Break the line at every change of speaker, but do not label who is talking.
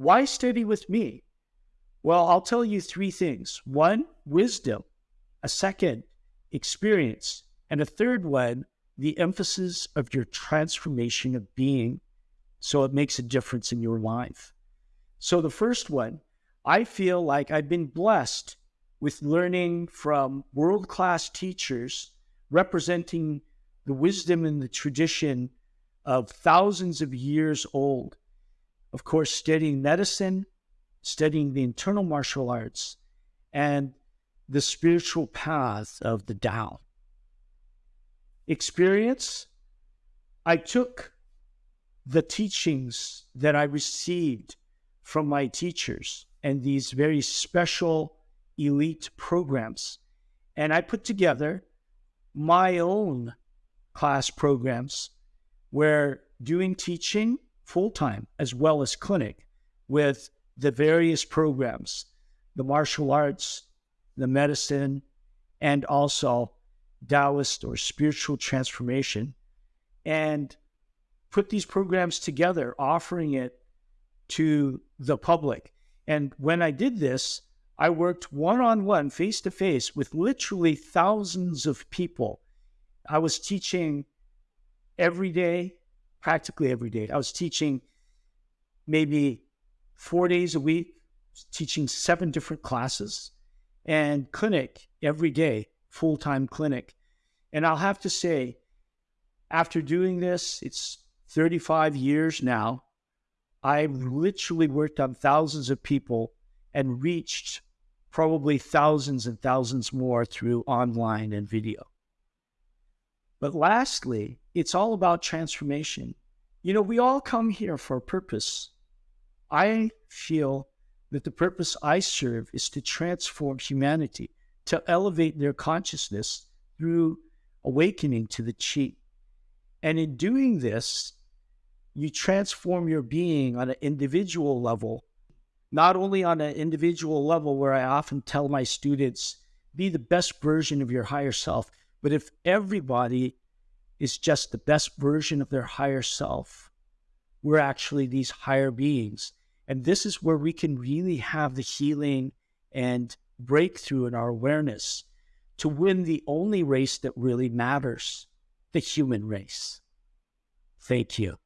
Why study with me? Well, I'll tell you three things. One, wisdom. A second, experience. And a third one, the emphasis of your transformation of being so it makes a difference in your life. So, the first one, I feel like I've been blessed with learning from world class teachers representing the wisdom and the tradition of thousands of years old. Of course, studying medicine, studying the internal martial arts, and the spiritual path of the Tao. Experience, I took the teachings that I received from my teachers and these very special elite programs. And I put together my own class programs where doing teaching full time as well as clinic with the various programs, the martial arts, the medicine, and also Taoist or spiritual transformation. And put these programs together, offering it to the public. And when I did this, I worked one on one, face to face with literally thousands of people. I was teaching every day, practically every day. I was teaching maybe four days a week, teaching seven different classes, and clinic every day, full time clinic. And I'll have to say, after doing this, it's 35 years now. I've literally worked on thousands of people and reached probably thousands and thousands more through online and video. But lastly, it's all about transformation. You know, we all come here for a purpose. I feel that the purpose I serve is to transform humanity, to elevate their consciousness through awakening to the chi. And in doing this, you transform your being on an individual level, not only on an individual level where I often tell my students, be the best version of your higher self. But if everybody is just the best version of their higher self, we're actually these higher beings. And this is where we can really have the healing and breakthrough in our awareness to win the only race that really matters the human race. Thank you.